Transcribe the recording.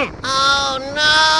Oh no!